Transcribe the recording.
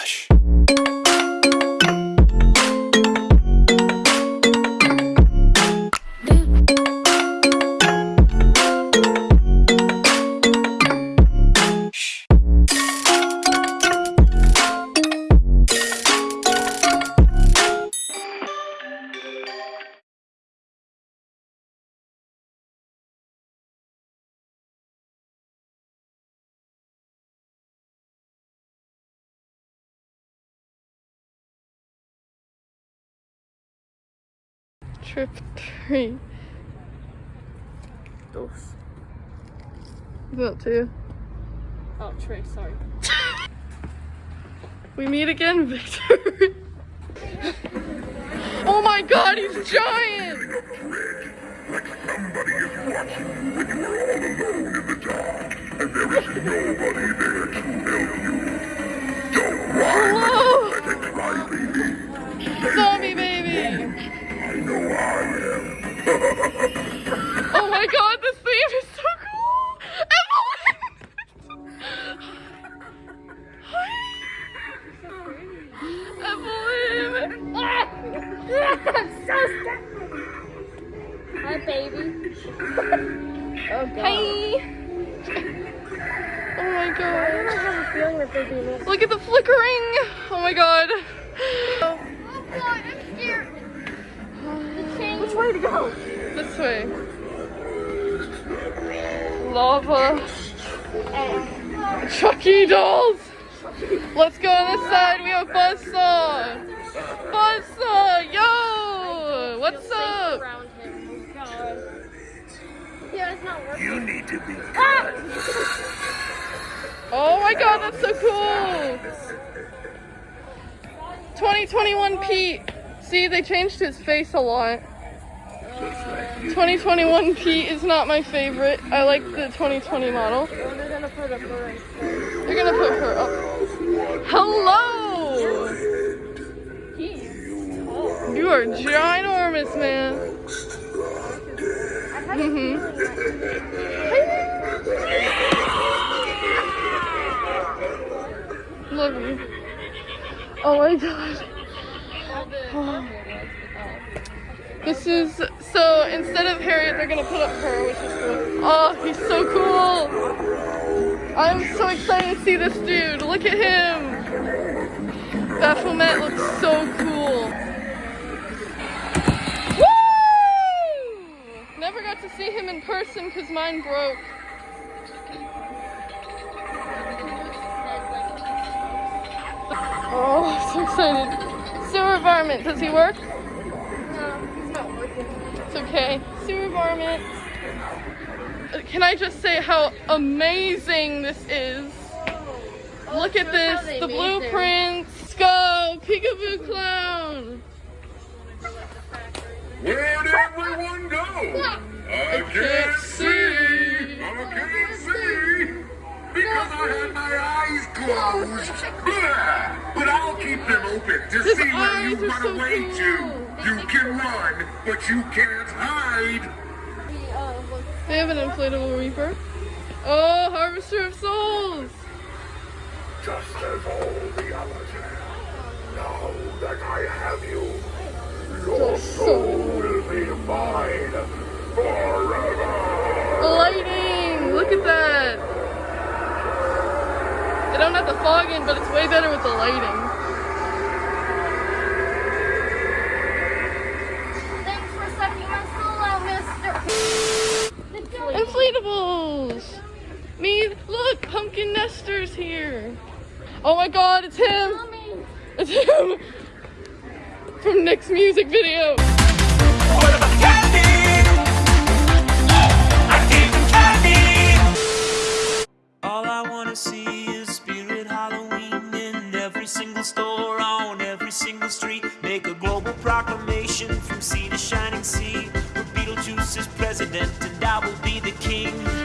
Relaxa. Trip three. Dos. That too. Oh, Trey, sorry. We meet again, Victor. oh my god, he's giant! Like somebody is watching you when you are all alone in the dark, and there is nobody there to help you. Don't whine Hello, like a pathetic crybaby. zombie baby! I know I am. Oh my god, this theme is so cool! Evelyn! Hi! Evelyn! Hi, baby. oh, God. Hi! Oh my I god. don't have a feeling that they're this. Look at the flickering! Oh my god. Oh, God, I'm scared. Which way to go? This way. Lava. Chucky dolls. Let's go on this side. We have Buzzsaw. Buzzsaw, yo! What's up? Around him. Oh, God. Yeah, it's not working. You need to be ah! Oh my god, that's so cool! 2021 Pete. See, they changed his face a lot. 2021 Pete is not my favorite. I like the 2020 model. Oh, they're gonna put a. They're gonna put her up. Hello! You are ginormous, man. A Mhm. Love you. Oh my god. This is so instead of Harriet, they're gonna put up her, which is cool. Oh, he's so cool. I'm so excited to see this dude. Look at him. Baphomet looks so cool. Woo! Never got to see him in person because mine broke. Oh, so excited. Sewer varmint, does he work? Okay. Sewer varmint. Can I just say how amazing this is? Look at this, the blueprints. Let's go, Peekaboo Clown. Where'd everyone go? I can't see. I can't see. Because I had my eyes closed. But I'll keep them open to His see where you are run so away cool. to. You can run, but you can't hide. Uh, They have an inflatable reaper. Oh, Harvester of Souls. Just as all the others have. Now that I have you, your soul will be mine forever. Lighting, look at that. They don't have the fog in, but it's way better with the lighting. Pumpkin here. Oh my god, it's him! Mommy. It's him! From Nick's music video. All I wanna see is Spirit Halloween in every single store, on every single street. Make a global proclamation from sea to shining sea. Beetlejuice is president and I will be the king.